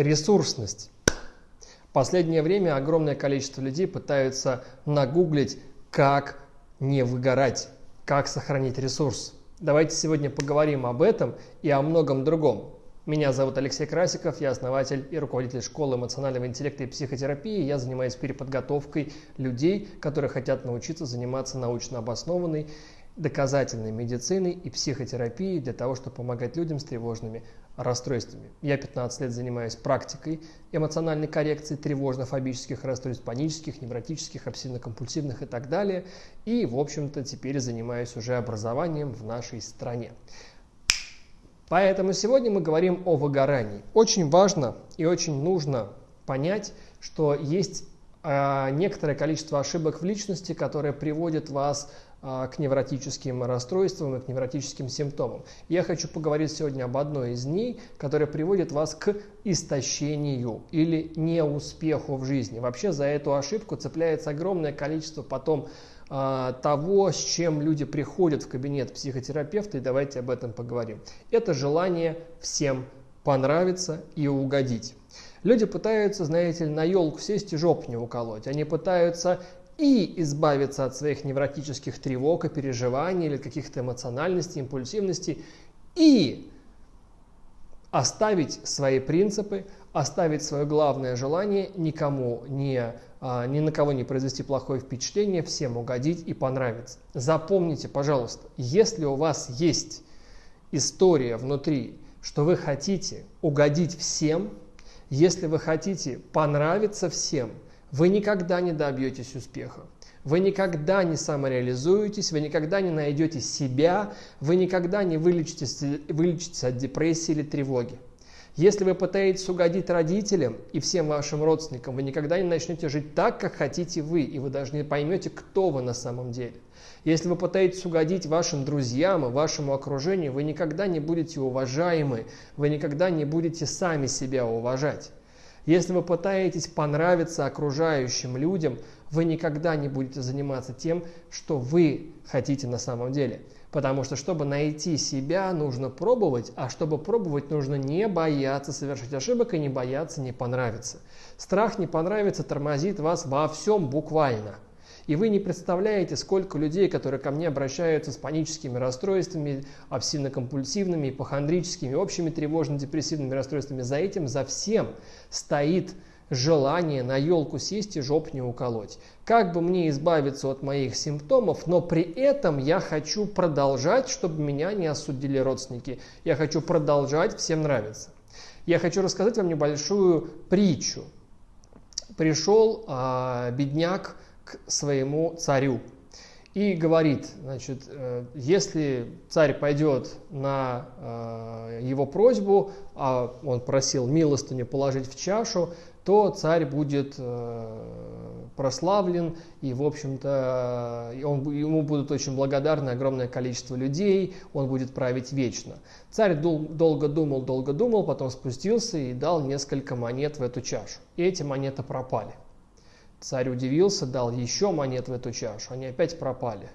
Ресурсность. последнее время огромное количество людей пытаются нагуглить, как не выгорать, как сохранить ресурс. Давайте сегодня поговорим об этом и о многом другом. Меня зовут Алексей Красиков, я основатель и руководитель школы эмоционального интеллекта и психотерапии. Я занимаюсь переподготовкой людей, которые хотят научиться заниматься научно обоснованной доказательной медициной и психотерапией для того, чтобы помогать людям с тревожными расстройствами. Я 15 лет занимаюсь практикой эмоциональной коррекции тревожно-фобических расстройств, панических, невротических, обсессивно-компульсивных и так далее. И, в общем-то, теперь занимаюсь уже образованием в нашей стране. Поэтому сегодня мы говорим о выгорании. Очень важно и очень нужно понять, что есть э, некоторое количество ошибок в личности, которые приводят вас а, к невротическим расстройствам и к невротическим симптомам. Я хочу поговорить сегодня об одной из них, которая приводит вас к истощению или неуспеху в жизни. Вообще за эту ошибку цепляется огромное количество потом а, того, с чем люди приходят в кабинет психотерапевта, и давайте об этом поговорим. Это желание всем понравиться и угодить. Люди пытаются, знаете ли, на елку сесть и жоп не уколоть. Они пытаются и избавиться от своих невротических тревог и переживаний или каких-то эмоциональностей, импульсивностей, и оставить свои принципы, оставить свое главное желание никому не, а, ни на кого не произвести плохое впечатление, всем угодить и понравиться. Запомните, пожалуйста, если у вас есть история внутри, что вы хотите угодить всем, если вы хотите понравиться всем – вы никогда не добьетесь успеха. Вы никогда не самореализуетесь, вы никогда не найдете себя, вы никогда не вылечитесь, вылечитесь от депрессии или тревоги. Если вы пытаетесь угодить родителям и всем вашим родственникам, вы никогда не начнете жить так, как хотите вы, и вы даже не поймете, кто вы на самом деле. Если вы пытаетесь угодить вашим друзьям и вашему окружению, вы никогда не будете уважаемы, вы никогда не будете сами себя уважать. Если вы пытаетесь понравиться окружающим людям, вы никогда не будете заниматься тем, что вы хотите на самом деле. Потому что, чтобы найти себя, нужно пробовать, а чтобы пробовать, нужно не бояться совершить ошибок и не бояться не понравиться. Страх не понравится тормозит вас во всем буквально – и вы не представляете, сколько людей, которые ко мне обращаются с паническими расстройствами, обсессивно-компульсивными, ипохондрическими, общими тревожно-депрессивными расстройствами. За этим, за всем стоит желание на елку сесть и жоп не уколоть. Как бы мне избавиться от моих симптомов, но при этом я хочу продолжать, чтобы меня не осудили родственники. Я хочу продолжать всем нравиться. Я хочу рассказать вам небольшую притчу. Пришел а, бедняк своему царю и говорит, значит, э, если царь пойдет на э, его просьбу, а он просил милостыню положить в чашу, то царь будет э, прославлен, и, в общем-то, ему будут очень благодарны огромное количество людей, он будет править вечно. Царь дол, долго думал, долго думал, потом спустился и дал несколько монет в эту чашу. И эти монеты пропали. Царь удивился, дал еще монет в эту чашу, они опять пропали.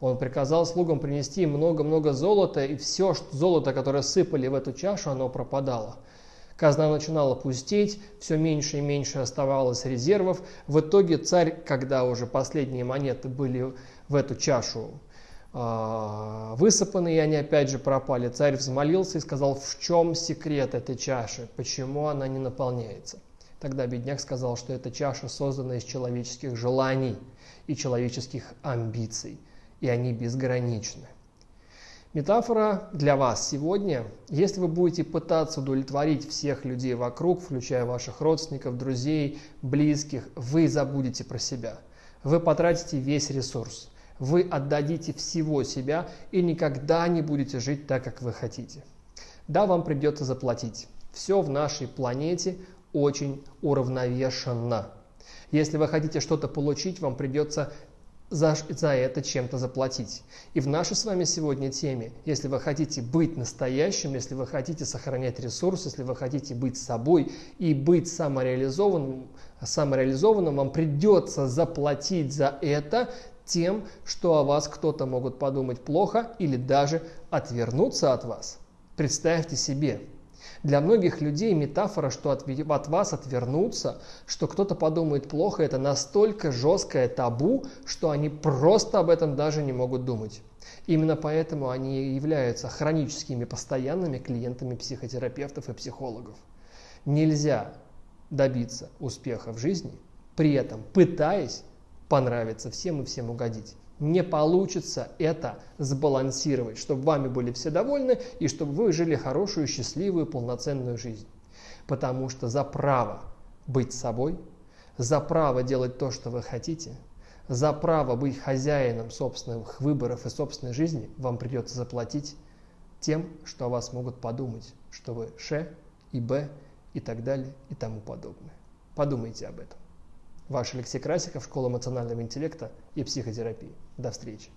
Он приказал слугам принести много-много золота, и все золото, которое сыпали в эту чашу, оно пропадало. Казна начинала пустеть, все меньше и меньше оставалось резервов. В итоге царь, когда уже последние монеты были в эту чашу э, высыпаны, и они опять же пропали, царь взмолился и сказал, в чем секрет этой чаши, почему она не наполняется. Тогда бедняк сказал, что эта чаша создана из человеческих желаний и человеческих амбиций, и они безграничны. Метафора для вас сегодня. Если вы будете пытаться удовлетворить всех людей вокруг, включая ваших родственников, друзей, близких, вы забудете про себя. Вы потратите весь ресурс. Вы отдадите всего себя и никогда не будете жить так, как вы хотите. Да, вам придется заплатить. Все в нашей планете очень уравновешенно. Если вы хотите что-то получить, вам придется за, за это чем-то заплатить. И в нашей с вами сегодня теме, если вы хотите быть настоящим, если вы хотите сохранять ресурс, если вы хотите быть собой и быть самореализованным, самореализованным вам придется заплатить за это тем, что о вас кто-то могут подумать плохо или даже отвернуться от вас. Представьте себе, Для многих людей метафора, что от, от вас отвернутся, что кто-то подумает плохо, это настолько жесткое табу, что они просто об этом даже не могут думать. Именно поэтому они являются хроническими постоянными клиентами психотерапевтов и психологов. Нельзя добиться успеха в жизни, при этом пытаясь понравиться всем и всем угодить. Не получится это сбалансировать, чтобы вами были все довольны и чтобы вы жили хорошую, счастливую, полноценную жизнь. Потому что за право быть собой, за право делать то, что вы хотите, за право быть хозяином собственных выборов и собственной жизни вам придется заплатить тем, что о вас могут подумать, что вы Ш и Б и так далее и тому подобное. Подумайте об этом. Ваш Алексей Красиков, Школа эмоционального интеллекта и психотерапии. До встречи.